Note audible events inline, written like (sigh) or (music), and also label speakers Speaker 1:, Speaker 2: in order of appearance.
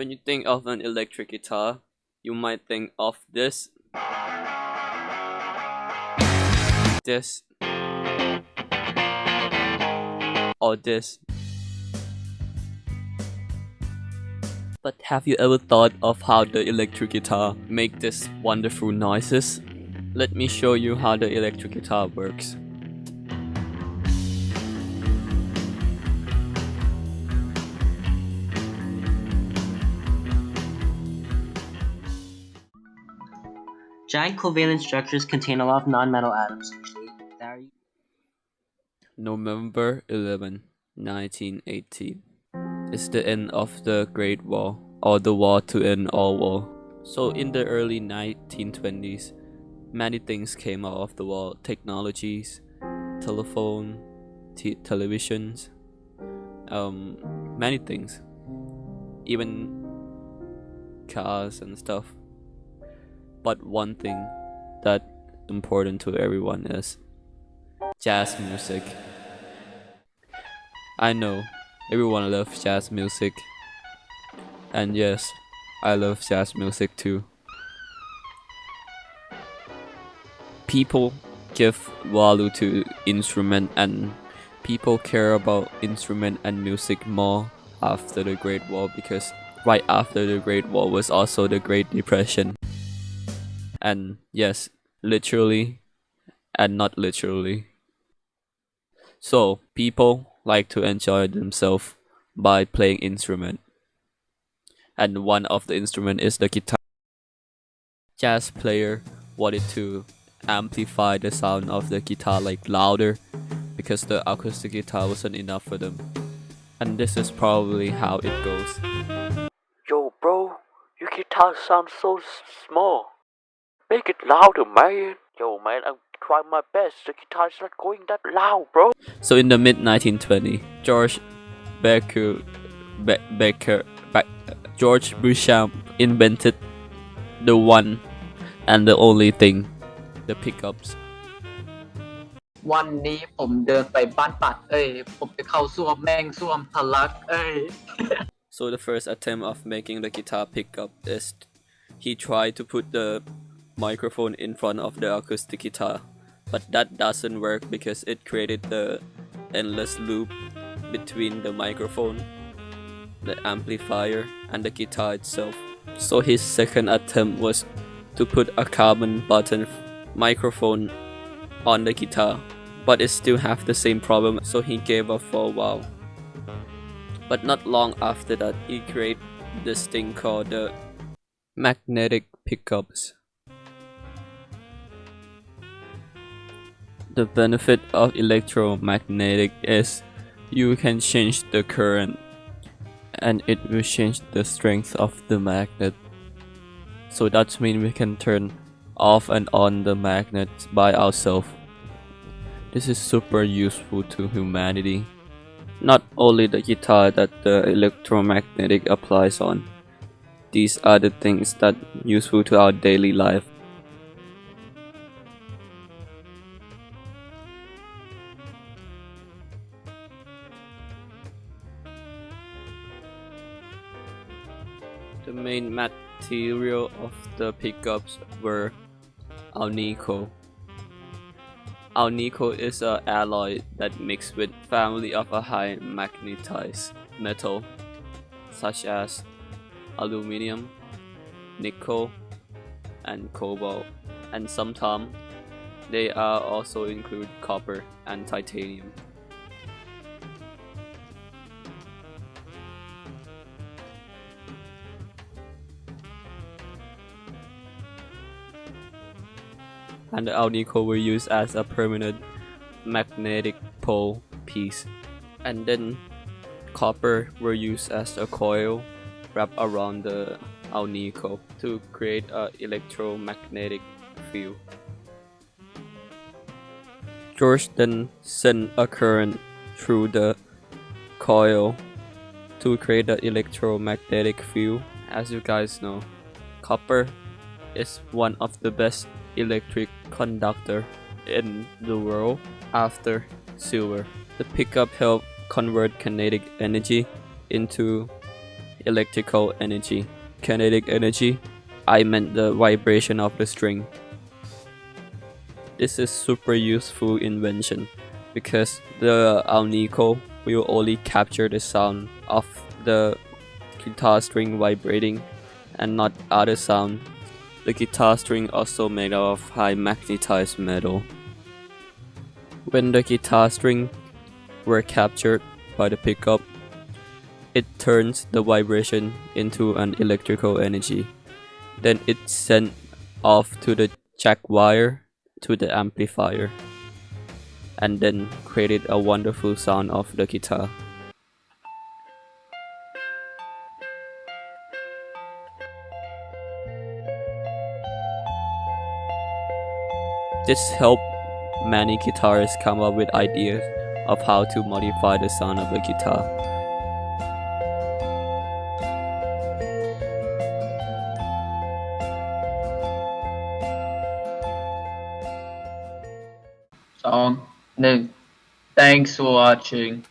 Speaker 1: When you think of an electric guitar, you might think of this, this, or this. But have you ever thought of how the electric guitar make these wonderful noises? Let me show you how the electric guitar works.
Speaker 2: Giant covalent structures contain a lot of non-metal atoms usually.
Speaker 1: November 11, 1918 is the end of the Great War, or the war to end all war. So in the early 1920s, many things came out of the war. Technologies, telephone, televisions, um, many things. Even cars and stuff. But one thing that important to everyone is jazz music. I know everyone loves jazz music. And yes, I love jazz music too. People give value to instrument and people care about instrument and music more after the Great War because right after the Great War was also the Great Depression. And yes, literally and not literally. So people like to enjoy themselves by playing instrument. And one of the instrument is the guitar. Jazz player wanted to amplify the sound of the guitar like louder because the acoustic guitar wasn't enough for them. And this is probably how it goes.
Speaker 3: Yo bro, your guitar sounds so small. Make it louder, oh man. Yo, man, I'm trying my best. The guitar's not going that loud, bro.
Speaker 1: So in the mid 1920, George Baker, Be Be George Beauchamp invented the one and the only thing, the pickups. (laughs) So the first attempt of making the guitar pickup is he tried to put the microphone in front of the acoustic guitar but that doesn't work because it created the endless loop between the microphone, the amplifier, and the guitar itself. So his second attempt was to put a carbon button microphone on the guitar, but it still have the same problem so he gave up for a while. But not long after that, he created this thing called the magnetic pickups. The benefit of electromagnetic is you can change the current and it will change the strength of the magnet. So that means we can turn off and on the magnet by ourselves. This is super useful to humanity. Not only the guitar that the electromagnetic applies on. These are the things that useful to our daily life. The main material of the pickups were alnico. Alnico is an alloy that mixed with family of a high magnetized metal such as aluminum, nickel, and cobalt, and sometimes they are also include copper and titanium. And the alnico were used as a permanent magnetic pole piece and then copper were used as a coil wrapped around the alnico to create an electromagnetic field. George then sent a current through the coil to create the electromagnetic field. As you guys know, copper is one of the best electric conductor in the world after silver. The pickup helped convert kinetic energy into electrical energy. Kinetic energy, I meant the vibration of the string. This is super useful invention because the alnico will only capture the sound of the guitar string vibrating and not other sound. The guitar string also made of high magnetized metal. When the guitar string were captured by the pickup, it turns the vibration into an electrical energy. Then it's sent off to the jack wire to the amplifier and then created a wonderful sound of the guitar. This helped many guitarists come up with ideas of how to modify the sound of a guitar.
Speaker 4: Song 1. Thanks for watching.